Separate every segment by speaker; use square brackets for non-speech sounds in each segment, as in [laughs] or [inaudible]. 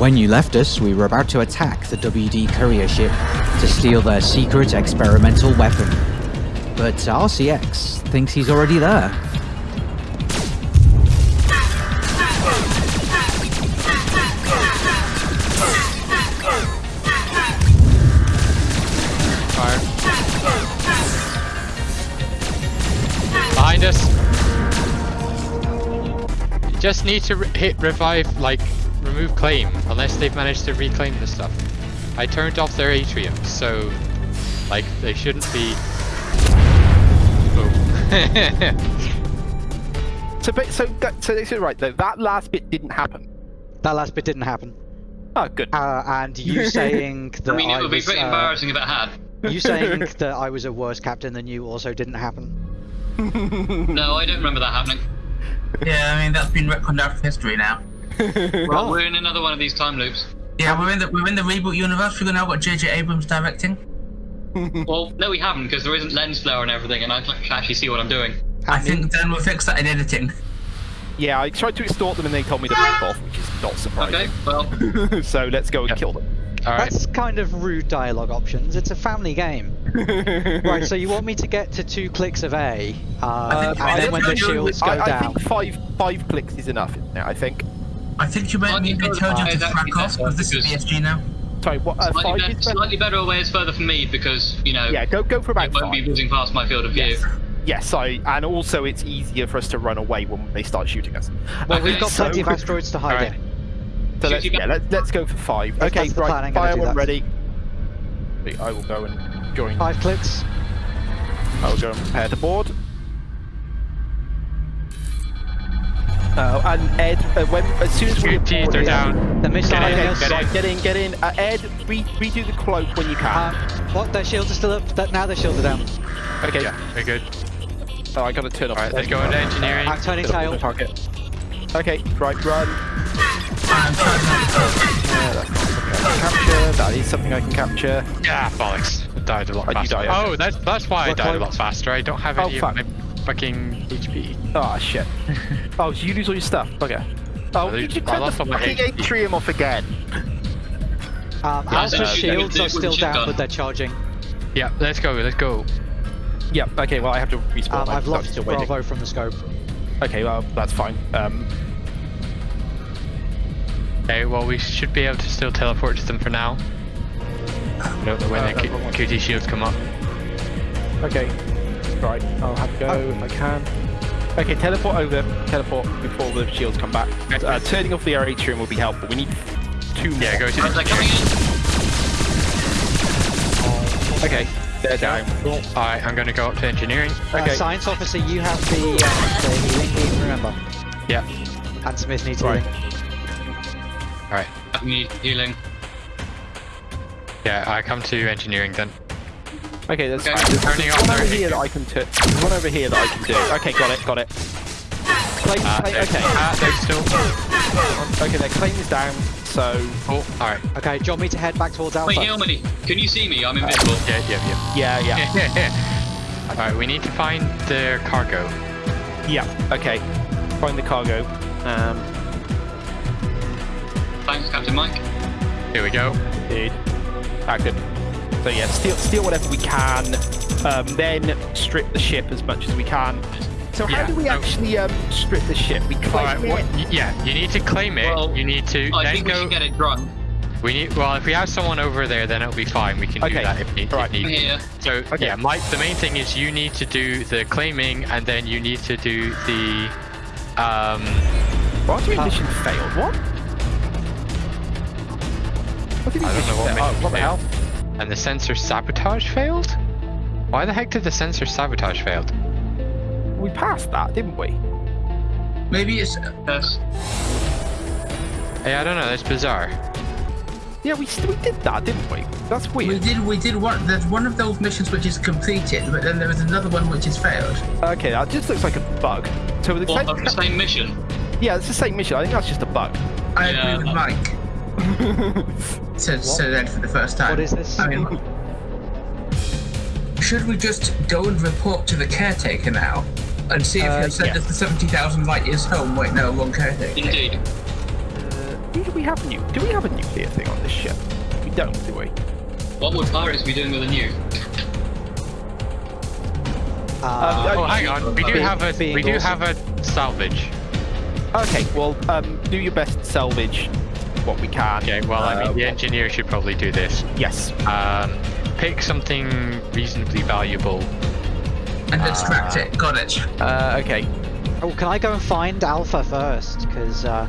Speaker 1: When you left us, we were about to attack the WD courier ship to steal their secret experimental weapon. But RCX thinks he's already there.
Speaker 2: Behind us. You just need to hit revive, like, remove claim, unless they've managed to reclaim the stuff. I turned off their atrium, so, like, they shouldn't be... Boom. [laughs]
Speaker 3: So, but, so, that- so this right though. That last bit didn't happen.
Speaker 4: That last bit didn't happen.
Speaker 3: Oh, good.
Speaker 4: Uh, and you [laughs] saying that
Speaker 5: I mean, it would be
Speaker 4: was,
Speaker 5: pretty
Speaker 4: uh,
Speaker 5: embarrassing if it had.
Speaker 4: You saying [laughs] that I was a worse captain than you also didn't happen.
Speaker 5: No, I don't remember that happening.
Speaker 6: Yeah, I mean that's been retconned out of history now. [laughs]
Speaker 5: Well, we're in another one of these time loops.
Speaker 6: Yeah, we're in the we're in the reboot universe. We're going to have now got J.J. Abrams directing. [laughs] [laughs]
Speaker 5: Well, no, we haven't because there isn't lens flare and everything, and I can actually see what I'm doing.
Speaker 6: I think Dan will fix that in editing.
Speaker 3: Yeah, I tried to extort them and they told me to fuck off, which is not
Speaker 5: Okay,
Speaker 3: surprising.
Speaker 5: well,
Speaker 3: so let's go and kill them.
Speaker 2: Alright.
Speaker 4: That's kind of rude dialogue options. It's a family game. right, so you want me to get to two clicks of A, uh,
Speaker 6: I think-
Speaker 4: and
Speaker 6: I
Speaker 4: then when the shields go
Speaker 3: I, I
Speaker 4: down.
Speaker 3: think five five clicks is enough. Isn't? I think.
Speaker 6: I think you meant
Speaker 5: Well,
Speaker 6: me
Speaker 5: you
Speaker 6: to
Speaker 5: know,
Speaker 6: tell you to frak off because this is
Speaker 5: because-
Speaker 6: BSG now.
Speaker 3: Sorry, what? Uh,
Speaker 5: slightly,
Speaker 3: five
Speaker 5: better, slightly better away is further from me because, you know,
Speaker 3: Yeah, go go for about
Speaker 5: it won't be
Speaker 3: five.
Speaker 5: whizzing past my field of view.
Speaker 3: Yes. Yes, I, and also it's easier for us to run away when they start shooting us.
Speaker 4: well, we've
Speaker 5: Okay,
Speaker 4: got
Speaker 3: so-
Speaker 4: plenty of asteroids to hide
Speaker 2: Alright.
Speaker 4: in.
Speaker 3: So let's, yeah, let's, let's go for five.
Speaker 4: If
Speaker 3: okay,
Speaker 4: that's
Speaker 3: right,
Speaker 4: plan, I'm
Speaker 3: fire one ready. I will go and join.
Speaker 4: Five clicks.
Speaker 3: I will go and prepare the board. Uh, and Ed, uh, when as soon as we
Speaker 2: Good teeth are down.
Speaker 4: The missile
Speaker 2: Get in,
Speaker 4: heading
Speaker 3: Okay,
Speaker 2: get
Speaker 3: right, get in, get in. Uh, Ed, re- redo the cloak when you can.
Speaker 4: Um, what? Their shields are still up. That, now their shields are down.
Speaker 3: okay.
Speaker 2: Yeah, we're good.
Speaker 3: Oh, I gotta turn off.
Speaker 2: Alright,
Speaker 3: the
Speaker 2: let's go into engineering.
Speaker 4: I'm turning
Speaker 3: Turn off
Speaker 4: tail.
Speaker 3: the target. Okay, right, run.
Speaker 6: I'm trying
Speaker 3: Yeah, that's something I can capture. That is something I can capture.
Speaker 2: Yeah, bollocks. I died a lot
Speaker 3: Oh,
Speaker 2: faster.
Speaker 3: died.
Speaker 2: Oh, that's that's why I
Speaker 4: What
Speaker 2: died a lot faster. I don't have
Speaker 3: Oh,
Speaker 2: any
Speaker 3: fuck.
Speaker 2: of my fucking HP.
Speaker 3: Oh shit. [laughs] oh, so you lose all your stuff. Okay. Oh,
Speaker 2: I
Speaker 3: you
Speaker 2: lose-
Speaker 3: should
Speaker 2: I
Speaker 3: turn the
Speaker 2: lost all my
Speaker 3: fucking
Speaker 2: HP.
Speaker 3: atrium off again.
Speaker 4: Um,
Speaker 5: Yeah,
Speaker 4: Alpha's
Speaker 5: so-
Speaker 4: shields are still down,
Speaker 5: gun.
Speaker 4: but they're charging.
Speaker 2: Yeah, let's go, let's go.
Speaker 3: Yep. Okay. Well, I have to respawn.
Speaker 4: Um,
Speaker 3: I'm
Speaker 4: I've lost
Speaker 3: still waiting.
Speaker 4: Bravo from the scope.
Speaker 3: Okay. Well, that's fine. Um.
Speaker 2: Okay, well we should be able to still teleport to them for now. No, when
Speaker 3: Uh,
Speaker 2: the Q-
Speaker 3: uh, uh,
Speaker 2: QT shields come up.
Speaker 3: Okay. Right. I'll have to go if I can. Okay. Teleport over. Teleport before the shields come back.
Speaker 2: Okay.
Speaker 3: Uh, turning off the atrium will be helpful. We need two more.
Speaker 2: Yeah, go to
Speaker 5: How's that coming in?
Speaker 3: Okay. They're down.
Speaker 2: Alright, I'm gonna go up to engineering.
Speaker 4: Uh,
Speaker 3: Okay.
Speaker 4: science officer, you have the, uh, the healing beam, remember?
Speaker 2: Yeah.
Speaker 4: And Smith needs
Speaker 3: Right.
Speaker 4: healing.
Speaker 2: Alright.
Speaker 5: I need healing.
Speaker 2: Yeah, I come to engineering then.
Speaker 3: Okay. That's
Speaker 5: Okay.
Speaker 3: fine. There's
Speaker 2: Turning
Speaker 3: there's
Speaker 2: off
Speaker 3: one over here
Speaker 2: atrium.
Speaker 3: that I can turn. There's one over here that I can do. Okay. Got it. Got it. Claim,
Speaker 2: Uh,
Speaker 3: claim, okay.
Speaker 2: Ah, there's still.
Speaker 3: Okay. Their claim is down. So.
Speaker 2: Oh, alright.
Speaker 4: Okay, do you want me to head back towards Alpha?
Speaker 5: Wait, Ilmany, can you see me? I'm invisible.
Speaker 2: Yeah, yeah,
Speaker 3: Yeah. Yeah.
Speaker 2: yeah. [laughs] Alright, we need to find their cargo.
Speaker 3: Yeah. Okay. Find the cargo. Um.
Speaker 5: Thanks, Captain Mike.
Speaker 2: Here we go.
Speaker 3: Dude. Ah, good. So yeah, steal, steal whatever we can, um, then strip the ship as much as we can. So how
Speaker 2: Yeah,
Speaker 3: do we
Speaker 2: so-
Speaker 3: actually um, strip the ship? We claim
Speaker 2: Alright,
Speaker 3: it.
Speaker 2: what, yeah, you need to claim it.
Speaker 5: Well,
Speaker 2: you need to
Speaker 5: I
Speaker 2: then
Speaker 5: think we
Speaker 2: go.
Speaker 5: should get it drunk.
Speaker 2: We need. Well, if we have someone over there, then it'll be fine. We can
Speaker 3: Okay,
Speaker 2: do that if need.
Speaker 3: alright.
Speaker 2: If need.
Speaker 5: Here.
Speaker 2: So
Speaker 3: Okay.
Speaker 2: yeah, Mike. The main thing is you need to do the claiming, and then you need to do the. Um.
Speaker 3: What do you mean
Speaker 4: Uh,
Speaker 3: mission failed? What? What do you mean
Speaker 2: I don't know what
Speaker 3: failed? Oh,
Speaker 2: mission
Speaker 3: what the hell?
Speaker 2: And the sensor sabotage failed. Why the heck did the sensor sabotage failed?
Speaker 3: We passed that, didn't we?
Speaker 6: Maybe it's uh,
Speaker 5: Yes.
Speaker 2: Hey, I don't know. That's bizarre.
Speaker 3: Yeah, we, we did that, didn't we? That's weird.
Speaker 6: we
Speaker 3: weird.
Speaker 6: did we did one. There's one of those missions which is completed, but then there is another one which is failed.
Speaker 3: Okay, that just looks like a bug. So the
Speaker 5: What, of the same mission?
Speaker 3: yeah, it's the same mission. I think that's just a bug.
Speaker 6: I
Speaker 5: Yeah.
Speaker 6: agree with Mike. Said said Ed for the first time.
Speaker 4: What is this?
Speaker 6: I mean, should we just go and report to the caretaker now and see if
Speaker 3: Uh,
Speaker 6: he'll send
Speaker 3: yeah.
Speaker 6: us the seventy thousand light years home? Wait, no, wrong caretaker.
Speaker 5: Indeed.
Speaker 3: do we have nu- Do we have a nuclear thing on this ship? We don't, do we?
Speaker 5: What would pirates be doing with a nuke?
Speaker 4: Uh,
Speaker 2: Oh, hang on. We do have a we do
Speaker 4: awesome.
Speaker 2: have a salvage.
Speaker 3: Okay, well, um, do your best salvage what we can.
Speaker 2: Okay. Well, I mean, the
Speaker 3: what-
Speaker 2: engineer should probably do this.
Speaker 3: Yes.
Speaker 2: Um, pick something reasonably valuable.
Speaker 6: And extract it. Got it.
Speaker 3: Uh, okay.
Speaker 4: oh, can I go and find Alpha first? Because uh,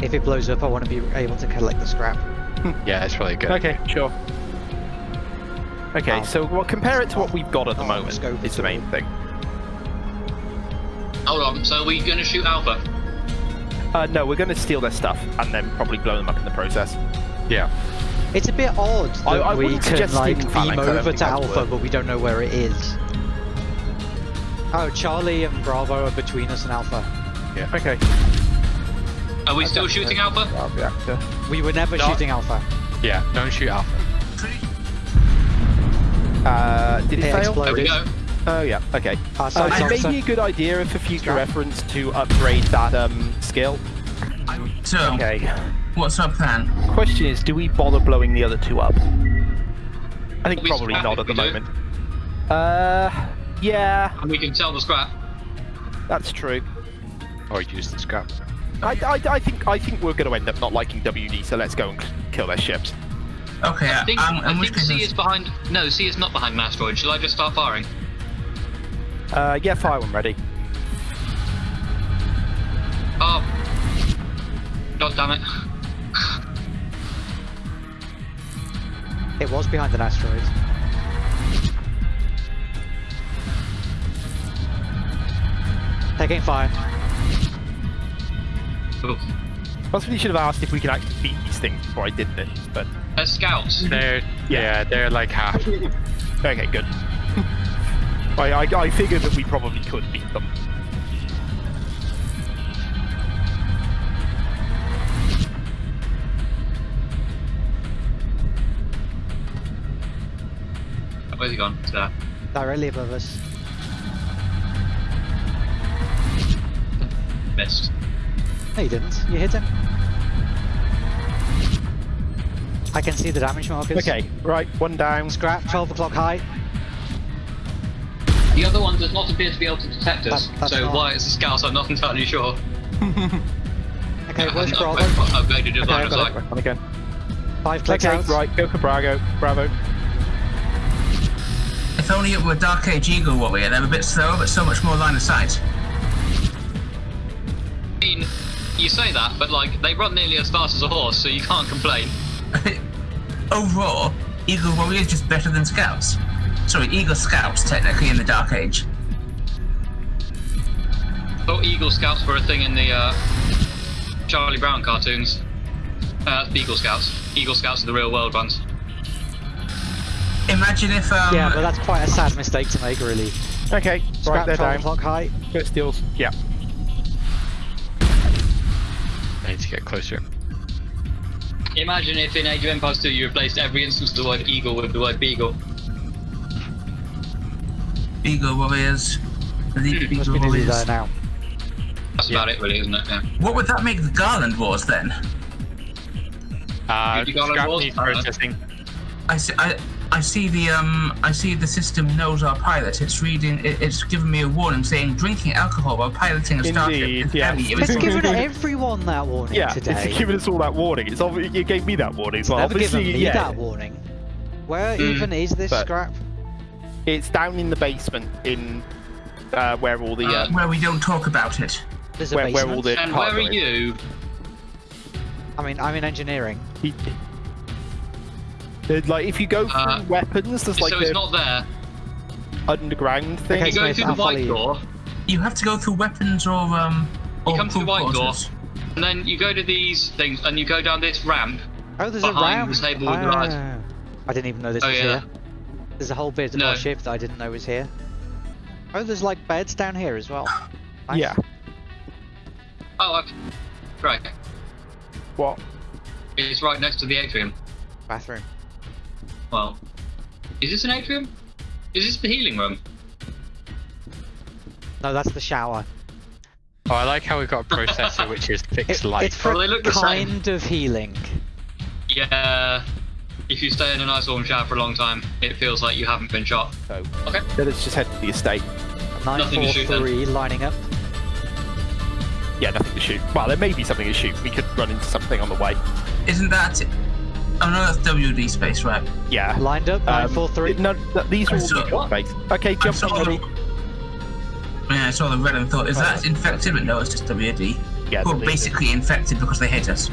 Speaker 4: if it blows up, I want to be able to collect the scrap. [laughs]
Speaker 2: Yeah, it's probably good.
Speaker 3: Okay, sure. Okay,
Speaker 4: Um,
Speaker 3: so well, compare it to what we've got at the
Speaker 4: oh,
Speaker 3: moment. It's the main thing.
Speaker 5: Hold on. So are we gonna shoot Alpha?
Speaker 3: Uh, no, we're going to steal their stuff and then probably blow them up in the process.
Speaker 2: Yeah.
Speaker 4: It's a bit odd that
Speaker 3: I- I
Speaker 4: we
Speaker 3: wouldn't
Speaker 4: can like beam
Speaker 3: Phalanx,
Speaker 4: over to Alpha, but we don't know where it is. Oh, Charlie and Bravo are between us and Alpha. Yeah.
Speaker 3: Okay.
Speaker 5: Are we still shooting Alpha?
Speaker 3: Reactor.
Speaker 4: We were never
Speaker 2: No.
Speaker 4: shooting Alpha.
Speaker 2: Yeah. Don't shoot Alpha.
Speaker 3: Uh, did it,
Speaker 4: It
Speaker 3: fail?
Speaker 5: There we go.
Speaker 3: Oh yeah. Okay.
Speaker 4: Uh,
Speaker 3: Uh, it may be a good idea for future reference to upgrade that um, skill.
Speaker 6: So,
Speaker 3: Okay.
Speaker 6: what's our plan?
Speaker 3: Question is, do we bother blowing the other two up? I think probably not at the
Speaker 5: we do.
Speaker 3: moment. Uh, yeah,
Speaker 5: And we can sell the scrap.
Speaker 3: that's true.
Speaker 2: Or use the scrap.
Speaker 3: I, I, I think I think we're going to end up not liking WD, so let's go and kill their ships.
Speaker 6: Okay,
Speaker 5: I think,
Speaker 6: um,
Speaker 5: I
Speaker 6: in which
Speaker 5: think C
Speaker 6: it's-
Speaker 5: is behind. No, C is not behind an asteroid. Shall I just start firing?
Speaker 3: Uh, yeah, fire when ready.
Speaker 5: Oh. God damn it.
Speaker 4: It was behind an asteroid. Taking fire.
Speaker 5: Oof.
Speaker 3: Possibly should have asked if we could actually beat these things before I did this, but
Speaker 5: They're scouts.
Speaker 2: They're yeah, they're like half. [laughs]
Speaker 3: okay, good. [laughs] I, I, I figured that we probably could beat them.
Speaker 5: Where's he gone? It's there.
Speaker 4: Directly above us.
Speaker 5: Missed.
Speaker 4: No, you didn't. You hit him. I can see the damage markers.
Speaker 3: Okay, right, one down.
Speaker 4: Scrap, 12 o'clock high.
Speaker 5: The other one does not appear to be able to detect us,
Speaker 4: That-
Speaker 5: so
Speaker 4: not-
Speaker 5: why it's a scout, I'm not entirely sure. [laughs]
Speaker 4: Okay,
Speaker 5: I
Speaker 4: where's
Speaker 5: haven't
Speaker 4: Bravo?
Speaker 5: upgraded- upgraded his
Speaker 3: Okay,
Speaker 5: line
Speaker 3: I've
Speaker 5: of
Speaker 3: got
Speaker 5: sight.
Speaker 3: it. On again.
Speaker 4: Five clicks
Speaker 3: Okay,
Speaker 4: out.
Speaker 3: right, go for Brago. Bravo.
Speaker 6: If only it were Dark Age Eagle Warrior, they're a bit slower, but so much more line of sight.
Speaker 5: I mean, you say that, but like, they run nearly as fast as a horse, so you can't complain. [laughs]
Speaker 6: Overall, Eagle Warrior is just better than Scouts. Sorry, Eagle Scouts, technically, in the Dark Age.
Speaker 5: Thought Eagle Scouts were a thing in the uh, Charlie Brown cartoons. Uh, Beagle Scouts. Eagle Scouts are the real world ones.
Speaker 6: Imagine if, um,
Speaker 4: Yeah, but that's quite a sad mistake to make, really.
Speaker 3: Okay,
Speaker 4: Scrap,
Speaker 3: right, they're
Speaker 4: 12
Speaker 3: down.
Speaker 4: o'clock high.
Speaker 3: Go steals. Yeah.
Speaker 2: I need to get closer.
Speaker 5: Imagine if in Age of Empires 2 you replaced every instance of the word eagle with the word beagle.
Speaker 6: Beagle Warriors. Elite
Speaker 4: Must
Speaker 6: Eagle
Speaker 4: be nearly
Speaker 6: Warriors.
Speaker 4: now.
Speaker 5: That's about it, really, isn't it? Yeah.
Speaker 6: What would that make the Garland Wars then?
Speaker 2: Uh,
Speaker 5: You got
Speaker 2: scrap
Speaker 5: a wall
Speaker 2: needs
Speaker 5: panel?
Speaker 2: processing.
Speaker 6: I see, I, I see the um I see the system knows our pilot. It's reading. It, it's giving me a warning saying drinking alcohol while piloting a starship
Speaker 3: Indeed,
Speaker 6: is
Speaker 3: yes.
Speaker 6: heavy. It
Speaker 4: It's
Speaker 6: was- [laughs]
Speaker 4: given [laughs] everyone that warning
Speaker 3: Yeah,
Speaker 4: today.
Speaker 3: it's given us all that warning. It's obvi- you gave me that warning as well.
Speaker 4: Never given
Speaker 3: Obviously,
Speaker 4: me
Speaker 3: yeah,
Speaker 4: that warning. Where
Speaker 5: Mm,
Speaker 4: even is this
Speaker 3: but-
Speaker 4: scrap?
Speaker 3: it's down in the basement in uh, where all the
Speaker 5: Uh,
Speaker 3: um,
Speaker 6: where we don't talk about it.
Speaker 4: There's a
Speaker 3: where, where all the
Speaker 5: And where are you?
Speaker 4: I mean, I'm in engineering.
Speaker 3: He- There's, like if you go through
Speaker 5: Uh,
Speaker 3: weapons, there's like
Speaker 5: so it's
Speaker 3: the
Speaker 5: not there.
Speaker 3: underground thing.
Speaker 4: Okay,
Speaker 5: You go
Speaker 4: Smith,
Speaker 5: through the white door,
Speaker 6: You have to go through weapons or um.
Speaker 5: You come through the
Speaker 6: crew
Speaker 5: white door. and then you go to these things, and you go down this ramp.
Speaker 4: Oh, there's a ramp.
Speaker 5: the table with the.
Speaker 4: Ah, I didn't even know this
Speaker 5: Oh,
Speaker 4: was
Speaker 5: yeah.
Speaker 4: here. There's a whole bit of
Speaker 5: No.
Speaker 4: our ship that I didn't know was here. Oh, there's like beds down here as well. Nice.
Speaker 3: Yeah.
Speaker 5: Oh, I've... right.
Speaker 3: What?
Speaker 5: It's right next to the atrium.
Speaker 4: Bathroom.
Speaker 5: Well, is this an atrium? Is this the healing room?
Speaker 4: No, that's the shower.
Speaker 2: Oh, I like how we've got a processor which is [laughs]
Speaker 4: It-
Speaker 2: fixed light.
Speaker 4: it's for
Speaker 5: Oh, they look the same.
Speaker 4: kind of healing.
Speaker 5: Yeah. If you stay in a nice warm shower for a long time, it feels like you haven't been shot.
Speaker 3: So
Speaker 5: Okay.
Speaker 3: then let's just head to the estate.
Speaker 5: Nothing to shoot then.
Speaker 4: 943 lining up.
Speaker 3: Yeah, nothing to shoot. Well, there may be something to shoot. We could run into something on the way.
Speaker 6: Isn't that? Oh no, that's WD space, right?
Speaker 3: Yeah.
Speaker 4: Lined up,
Speaker 3: Um,
Speaker 4: 943.
Speaker 3: No, these are
Speaker 6: I
Speaker 3: all space. Okay, jump
Speaker 6: saw
Speaker 3: on
Speaker 6: the, yeah, I saw the red and thought, is that infected? But no, it's just WD.
Speaker 3: Yeah,
Speaker 6: Who are
Speaker 3: the-
Speaker 6: basically infected because they hate us.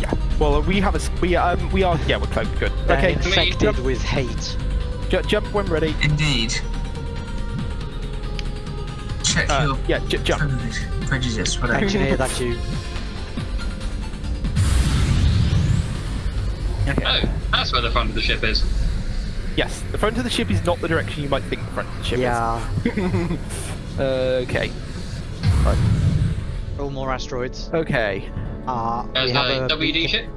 Speaker 3: Yeah. Well, we have a We um. We are. Yeah, we're close. Good.
Speaker 4: They're
Speaker 3: Okay.
Speaker 4: infected
Speaker 3: Jump,
Speaker 4: with hate.
Speaker 3: ju- jump when ready.
Speaker 6: Indeed. Check
Speaker 3: Uh,
Speaker 6: your
Speaker 3: yeah. J- jump.
Speaker 6: prejudice, prejudice, whatever.
Speaker 4: Engineer, that's [laughs] you.
Speaker 3: Okay.
Speaker 5: Oh, that's where the front of the ship is.
Speaker 3: Yes. The front of the ship is not the direction you might think the front of the ship
Speaker 4: Yeah.
Speaker 3: is. [laughs] okay.
Speaker 4: All more asteroids.
Speaker 3: Okay.
Speaker 4: Uh, we have
Speaker 5: a
Speaker 4: a
Speaker 5: WD ship.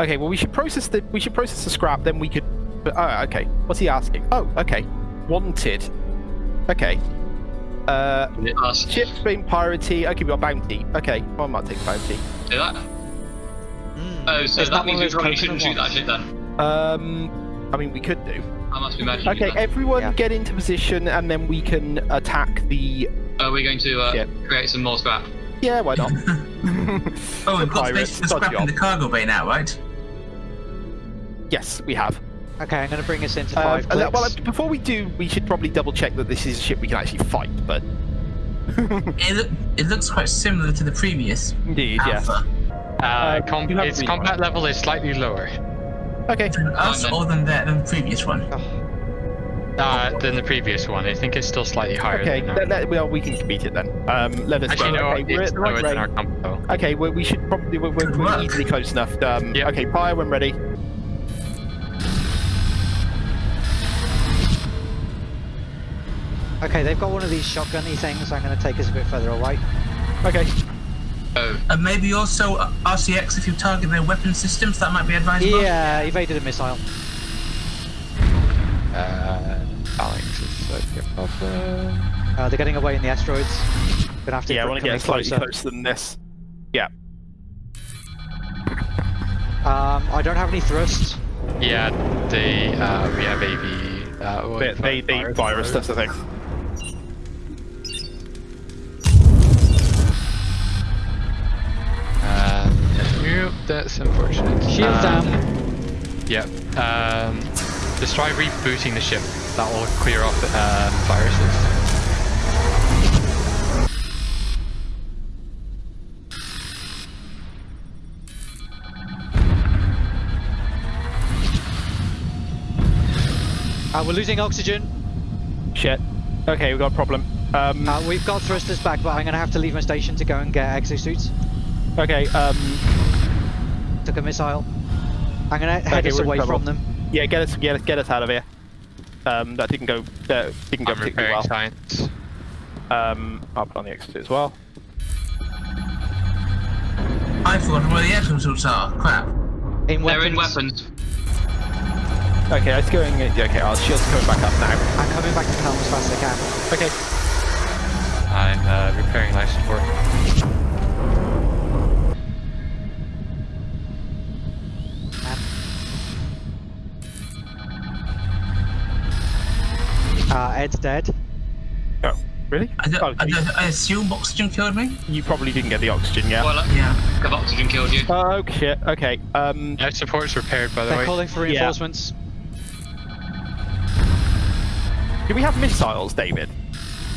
Speaker 3: Okay. Well, we should process the. We should process the scrap. Then we could. But, oh, okay. What's he asking? Oh, okay. Wanted. Okay. Uh,
Speaker 5: Is it us?
Speaker 3: ship's being pirated. Okay, we got bounty. Okay, well, I might take bounty.
Speaker 5: Do that?
Speaker 4: Mm.
Speaker 5: Oh, so
Speaker 4: It's
Speaker 5: that means we probably shouldn't shoot that
Speaker 4: ones.
Speaker 5: ship then.
Speaker 3: Um, I mean, we could do.
Speaker 5: I must be imagining.
Speaker 3: Okay,
Speaker 5: that.
Speaker 3: everyone
Speaker 4: Yeah.
Speaker 3: get into position, and then we can attack the.
Speaker 5: Are we going to uh, create some more scrap?
Speaker 3: Yeah, why not? [laughs]
Speaker 6: Oh, we've got
Speaker 3: Pirates,
Speaker 6: space for scrap in the cargo bay now, right?
Speaker 3: yes, we have.
Speaker 4: Okay, I'm going to bring us into
Speaker 3: Um,
Speaker 4: five
Speaker 3: and that-
Speaker 4: clicks.
Speaker 3: well, before we do, we should probably double check that this is a ship we can actually fight. But
Speaker 6: It, look, it looks quite similar to the previous
Speaker 3: indeed, yes.
Speaker 6: Alpha.
Speaker 2: Uh,
Speaker 3: Um,
Speaker 2: com- its
Speaker 3: green
Speaker 2: combat
Speaker 3: one.
Speaker 2: level is slightly lower
Speaker 3: Okay.
Speaker 6: Than us
Speaker 5: then.
Speaker 6: or than the, than the previous one?
Speaker 2: uh, than the previous one. I think it's still slightly higher.
Speaker 3: Okay.
Speaker 2: than
Speaker 3: Let, let, well, we can beat it then. Um, let us
Speaker 2: Actually,
Speaker 3: go.
Speaker 2: no,
Speaker 3: okay, we're at the right
Speaker 2: lower than our
Speaker 3: range.
Speaker 2: combat.
Speaker 3: Okay, well, we should probably we're, we're, we're easily close enough. Um,
Speaker 2: Yeah.
Speaker 3: Okay, fire when ready.
Speaker 4: Okay, they've got one of these shotgunny things. I'm going to take us a bit further away.
Speaker 3: Okay.
Speaker 5: Oh,
Speaker 6: And maybe also uh, RCX if you target their weapon systems, that might be advisable.
Speaker 4: Yeah, evaded a missile.
Speaker 2: Uh, Alex is like a problem.
Speaker 4: Uh, they're getting away in the asteroids. Gonna have to
Speaker 3: Yeah, I want to
Speaker 4: come
Speaker 3: get
Speaker 4: in
Speaker 3: slightly
Speaker 4: closer.
Speaker 3: closer than this. Yeah.
Speaker 4: Um, I don't have any thrust.
Speaker 2: Yeah, they uh, we have AV. Uh, what-
Speaker 3: They, they, they virus, that's the thing.
Speaker 2: That's unfortunate.
Speaker 4: Shield
Speaker 2: um,
Speaker 4: down.
Speaker 2: Yep. Um, just try rebooting the ship. That will clear off um, viruses.
Speaker 4: Uh, we're losing oxygen.
Speaker 3: Shit. Okay, we've got a problem. Um,
Speaker 4: Uh, we've got thrusters back, but I'm gonna have to leave my station to go and get exosuits.
Speaker 3: okay, um,
Speaker 4: Took a missile. I'm gonna head
Speaker 3: Okay,
Speaker 4: us away
Speaker 3: trouble.
Speaker 4: from them.
Speaker 3: yeah, get us, get us, get us out of here. Um, that didn't go, that didn't go
Speaker 2: I'm
Speaker 3: particularly well.
Speaker 2: science.
Speaker 3: Um, I'll put on the exit as well.
Speaker 6: I forgot where the exosuits are. Crap.
Speaker 4: In
Speaker 5: they're
Speaker 4: weapons.
Speaker 5: in weapons.
Speaker 3: Okay, it's going, okay, our shield's coming back up now.
Speaker 4: I'm coming back to helm as fast as I can.
Speaker 3: Okay.
Speaker 2: I'm uh, repairing life support.
Speaker 4: Ed's dead.
Speaker 3: Oh, really?
Speaker 6: I, don't,
Speaker 3: Oh,
Speaker 6: I, don't, I assume oxygen killed me?
Speaker 3: you probably didn't get the oxygen yet.
Speaker 5: Well, uh,
Speaker 6: Yeah.
Speaker 5: have oxygen killed you?
Speaker 3: Oh, shit, okay. Um,
Speaker 2: Life support's repaired, by the way,
Speaker 4: They're
Speaker 2: way.
Speaker 4: calling for
Speaker 3: Yeah.
Speaker 4: reinforcements.
Speaker 3: do we have missiles, David?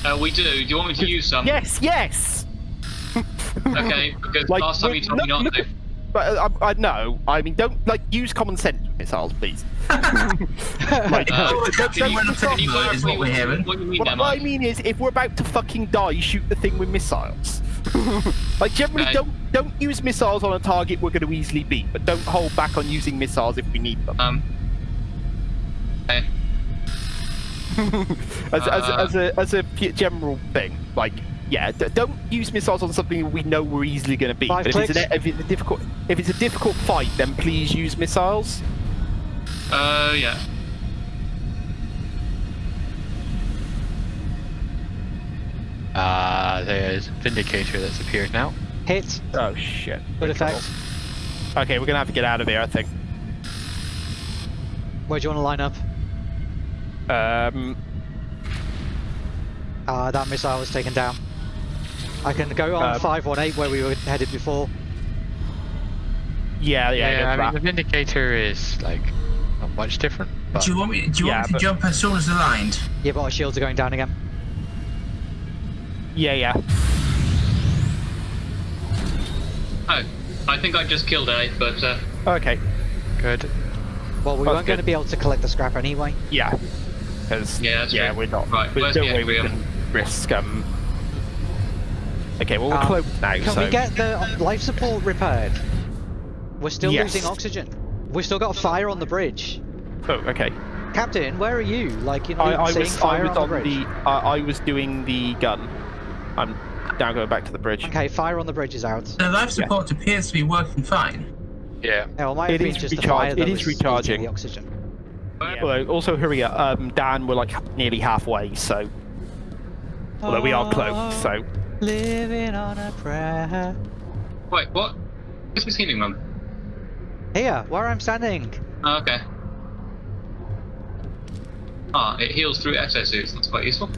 Speaker 5: Uh, we do. Do you want me to use some?
Speaker 3: Yes, yes! [laughs]
Speaker 5: Okay, because
Speaker 3: Like,
Speaker 5: last time you
Speaker 3: look-
Speaker 5: told me
Speaker 3: look-
Speaker 5: not
Speaker 3: look
Speaker 5: to.
Speaker 3: But uh, I, I no, I mean, don't like use common sense with missiles, please. [laughs] like,
Speaker 5: Uh,
Speaker 6: the captain
Speaker 5: can
Speaker 6: went
Speaker 5: you-
Speaker 6: up
Speaker 5: can you
Speaker 6: top,
Speaker 5: clarify
Speaker 6: is what we're hearing.
Speaker 5: What mean
Speaker 3: what, I mean is, if we're about to fucking die, shoot the thing with missiles. [laughs] like generally,
Speaker 5: Okay.
Speaker 3: don't don't use missiles on a target we're going to easily beat, but don't hold back on using missiles if we need them.
Speaker 5: Um. Okay. [laughs]
Speaker 3: as, as,
Speaker 5: Uh,
Speaker 3: as a as a p- general thing, like yeah, d- don't use missiles on something we know we're easily going to beat. But if it's,
Speaker 4: clicks.
Speaker 3: an, if it's a difficult if it's a difficult fight, then please use missiles.
Speaker 5: Uh, yeah.
Speaker 2: Uh, Ah, there's Vindicator that's appeared now.
Speaker 4: Hit.
Speaker 3: Oh shit.
Speaker 4: Good
Speaker 3: We're
Speaker 4: effect.
Speaker 3: Okay, we're gonna have to get out of here, I think.
Speaker 4: Where do you want to line up?
Speaker 3: Um,
Speaker 4: Uh, that missile was taken down. I can go on
Speaker 3: Um,
Speaker 4: 518 where we were headed before.
Speaker 3: yeah, yeah,
Speaker 2: Yeah, I
Speaker 3: for
Speaker 2: mean the. Vindicator is like not much different. But
Speaker 6: Do you want me? Do you
Speaker 3: Yeah,
Speaker 6: want me to
Speaker 3: but-
Speaker 6: jump as soon as aligned?
Speaker 4: Yeah, but our shields are going down again.
Speaker 3: Yeah, yeah.
Speaker 5: Oh, I think I just killed A, but uh,
Speaker 3: Okay,
Speaker 2: good.
Speaker 4: Well, we
Speaker 3: That's
Speaker 4: weren't going to be able to collect the scrap anyway.
Speaker 3: yeah. Because
Speaker 5: Yeah,
Speaker 3: yeah,
Speaker 5: true.
Speaker 3: we're not.
Speaker 5: Right,
Speaker 3: there's no way we
Speaker 5: Equilibrium?
Speaker 3: can risk. Um. Okay, well we're
Speaker 4: Um,
Speaker 3: close now.
Speaker 4: Can
Speaker 3: so
Speaker 4: we get the life support repaired? We're still
Speaker 3: Yes.
Speaker 4: losing oxygen. We've still got a fire on the bridge.
Speaker 3: Oh, okay.
Speaker 4: Captain, where are you? Like, you're not
Speaker 3: I, I
Speaker 4: seeing
Speaker 3: was I
Speaker 4: fire
Speaker 3: was
Speaker 4: on
Speaker 3: on
Speaker 4: the bridge.
Speaker 3: the uh, I was doing the gun. I'm now going back to the bridge.
Speaker 4: Okay, fire on the bridge is out.
Speaker 6: The life support appears to be working fine.
Speaker 2: Yeah.
Speaker 4: Yeah, well, it might have
Speaker 3: It
Speaker 4: been
Speaker 3: is
Speaker 4: just the fire that
Speaker 3: it is recharging.
Speaker 4: the oxygen.
Speaker 3: Although also hurry up, um, Dan, we're like nearly halfway, so although we are close, so
Speaker 4: Living on a prayer.
Speaker 5: wait, what? Where's this healing room?
Speaker 4: Here, where I'm standing.
Speaker 5: Oh, okay. Ah, it heals through exosuits. That's quite useful.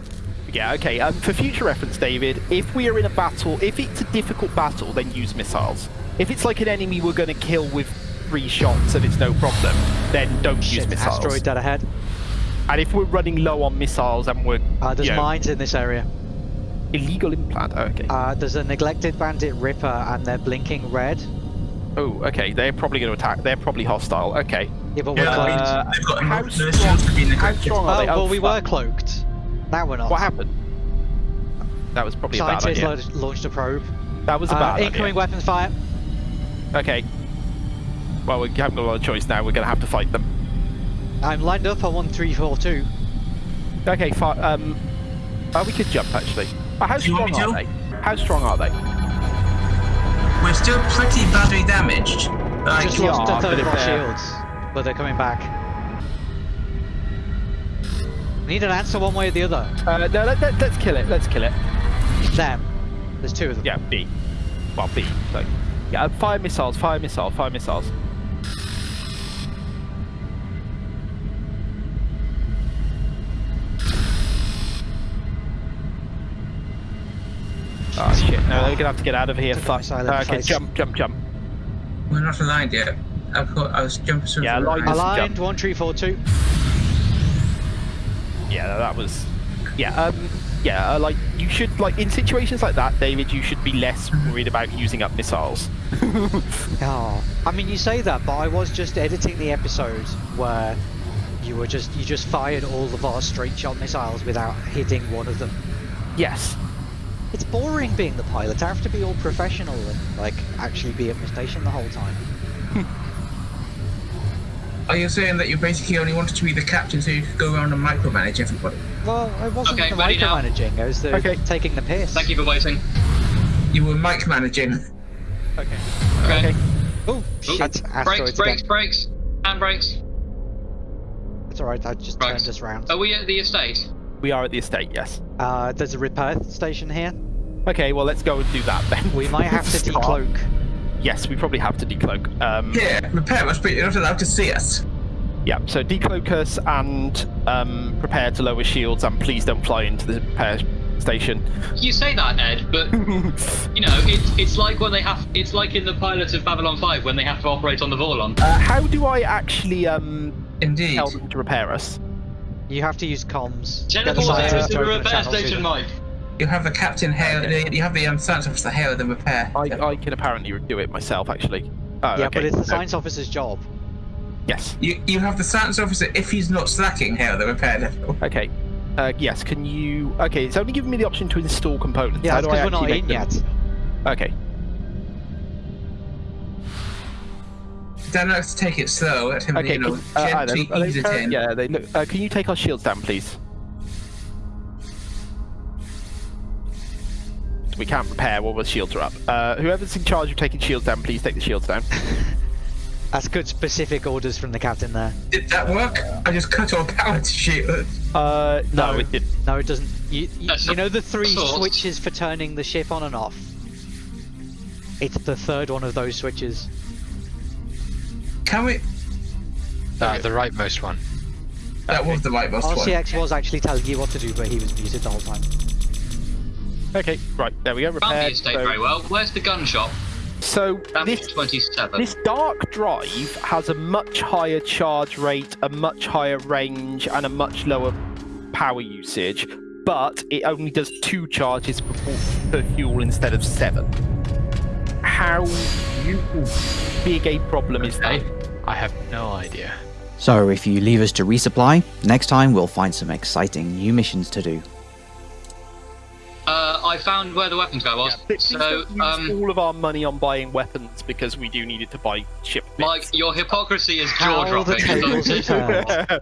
Speaker 3: yeah, okay. Um, for future reference, David, if we are in a battle, if it's a difficult battle, then use missiles. If it's like an enemy we're going to kill with three shots and it's no problem, then don't use
Speaker 4: Shit,
Speaker 3: missiles.
Speaker 4: asteroid dead ahead.
Speaker 3: And if we're running low on missiles and we're
Speaker 4: Uh, there's
Speaker 3: you know,
Speaker 4: mines in this area.
Speaker 3: illegal implant, oh, okay.
Speaker 4: Uh, there's a neglected bandit Ripper and they're blinking red.
Speaker 3: oh, okay. They're probably going to attack. They're probably hostile. Okay.
Speaker 4: Yeah, but we're
Speaker 6: Yeah,
Speaker 4: cloaked.
Speaker 3: Uh,
Speaker 6: they've got
Speaker 3: how
Speaker 6: enough
Speaker 3: strong-
Speaker 6: shields to be
Speaker 3: How strong
Speaker 4: oh,
Speaker 3: are they?
Speaker 4: well, we were cloaked. Now we're not.
Speaker 3: What happened? That was probably a bad
Speaker 4: Scientists
Speaker 3: idea.
Speaker 4: lo- launched a probe.
Speaker 3: That was a
Speaker 4: Uh,
Speaker 3: bad
Speaker 4: incoming
Speaker 3: idea.
Speaker 4: weapons fire.
Speaker 3: Okay. Well, we haven't got a lot of choice now. We're going to have to fight them.
Speaker 4: I'm lined up on 1342.
Speaker 3: Okay, fi- um, oh, we could jump actually. Oh, how
Speaker 6: Do
Speaker 3: strong are
Speaker 6: me
Speaker 3: they? How strong are they?
Speaker 6: We're still pretty badly damaged. Like,
Speaker 4: Just lost a third of our shields, but they're coming back. Need an answer one way or the other.
Speaker 3: Uh, no, let, let, let's kill it. Let's kill it.
Speaker 4: Them. There's two of them.
Speaker 3: Yeah, B. Well, B. So, yeah, uh, fire missiles, fire missile, fire missiles. Oh shit! No, they're gonna have to get out of here. Fuck.
Speaker 4: missile
Speaker 3: okay, jump, jump, jump.
Speaker 6: we're not aligned yet. I thought I was jumping through.
Speaker 3: Yeah,
Speaker 6: the
Speaker 3: aligned.
Speaker 4: Aligned,
Speaker 3: jump.
Speaker 4: 1342.
Speaker 3: Yeah, that was. Yeah, um, yeah, uh, like you should like in situations like that, David. You should be less worried about using up missiles. [laughs]
Speaker 4: Oh. I mean, you say that, but I was just editing the episode where you were just you just fired all of our straight shot missiles without hitting one of them.
Speaker 3: Yes.
Speaker 4: It's boring being the pilot. I have to be all professional and like actually be at my station the whole time. [laughs]
Speaker 6: Are you saying that you basically only wanted to be the captain so you could go around and micromanage everybody?
Speaker 4: Well, I wasn't
Speaker 5: Okay,
Speaker 4: the
Speaker 5: ready now?
Speaker 4: micromanaging. I was the,
Speaker 3: Okay.
Speaker 4: taking the piss.
Speaker 5: Thank you for waiting.
Speaker 6: You were micromanaging.
Speaker 3: Okay.
Speaker 5: Okay.
Speaker 3: Okay.
Speaker 4: Oh
Speaker 5: Ooh,
Speaker 4: shit!
Speaker 5: brakes, brakes,
Speaker 4: again.
Speaker 5: brakes. Hand brakes.
Speaker 4: It's alright. I just
Speaker 5: Right.
Speaker 4: turned us round.
Speaker 5: Are we at the estate?
Speaker 3: We are at the estate. Yes.
Speaker 4: Uh, there's a repair station here.
Speaker 3: Okay. Well, let's go and do that then.
Speaker 4: We might have to [laughs]
Speaker 3: Start.
Speaker 4: decloak.
Speaker 3: Yes, we probably have to decloak. Um,
Speaker 6: Yeah, repair us, but you're not allowed to see us.
Speaker 3: Yeah, so decloak us and um, prepare to lower shields and please don't fly into the repair station.
Speaker 5: You say that, Ed, but [laughs] you know, it's it's like when they have. It's like in the pilot of Babylon 5 when they have to operate on the Vorlon.
Speaker 3: Uh, how do I actually um,
Speaker 6: Indeed.
Speaker 3: tell them to repair us?
Speaker 4: You have to use comms. Get the
Speaker 5: Teleport us to
Speaker 4: to
Speaker 5: the
Speaker 4: a
Speaker 5: repair station. Mike.
Speaker 6: You have the captain hail. You have the um, science officer hail the repair.
Speaker 3: I, I can apparently do it myself, actually. Oh,
Speaker 4: Yeah,
Speaker 3: okay.
Speaker 4: but it's the
Speaker 3: So-
Speaker 4: science officer's job.
Speaker 3: Yes.
Speaker 6: You you have the science officer if he's not slacking hail the repair depot.
Speaker 3: Okay. Uh, yes, can you... Okay, it's only giving me the option to install components.
Speaker 4: Yeah, that's
Speaker 3: do I
Speaker 4: because we're not
Speaker 3: actually
Speaker 4: in
Speaker 3: them?
Speaker 4: yet.
Speaker 3: Okay.
Speaker 6: Dan likes to take it slow. Let him,
Speaker 3: Okay,
Speaker 6: you know,
Speaker 3: can- uh,
Speaker 6: gently ease it in.
Speaker 3: Yeah, they look... Uh, can you take our shields down, please? We can't repair while the shields are up. Uh, whoever's in charge of taking shields down, please take the shields down. [laughs]
Speaker 4: That's good specific orders from the captain there.
Speaker 6: Did that work? I just cut all power to shield.
Speaker 3: Uh, no,
Speaker 4: No.
Speaker 3: it didn't.
Speaker 4: No, it doesn't. You, you, you know the three
Speaker 5: sort.
Speaker 4: switches for turning the ship on and off? It's the third one of those switches.
Speaker 6: Can we?
Speaker 2: Uh, the rightmost one.
Speaker 6: That was the right most one.
Speaker 4: RCX was actually telling you what to do, but he was muted the whole time.
Speaker 3: Okay, right, there we go.
Speaker 5: Found the
Speaker 3: Repaired.
Speaker 5: estate
Speaker 3: So,
Speaker 5: very well. Where's the gun shop?
Speaker 3: so this
Speaker 5: 27.
Speaker 3: This dark drive has a much higher charge rate, a much higher range, and a much lower power usage, but it only does two charges per, per fuel instead of seven. How big a problem is that?
Speaker 2: I have no idea.
Speaker 1: So if you leave us to resupply, next time we'll find some exciting new missions to do.
Speaker 5: I found where the weapons guy was.
Speaker 3: Please
Speaker 5: so, um,
Speaker 3: all of our money on buying weapons because we do need it to buy ship bits.
Speaker 5: Mike, your hypocrisy is
Speaker 4: How
Speaker 5: jaw
Speaker 4: the
Speaker 5: dropping.
Speaker 4: tables have turned.